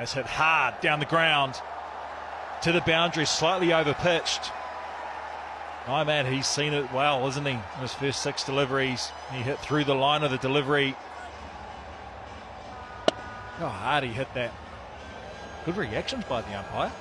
Has hit hard down the ground to the boundary, slightly overpitched. Oh My man, he's seen it well, isn't he? In his first six deliveries, he hit through the line of the delivery. Oh, hard he hit that. Good reactions by the umpire.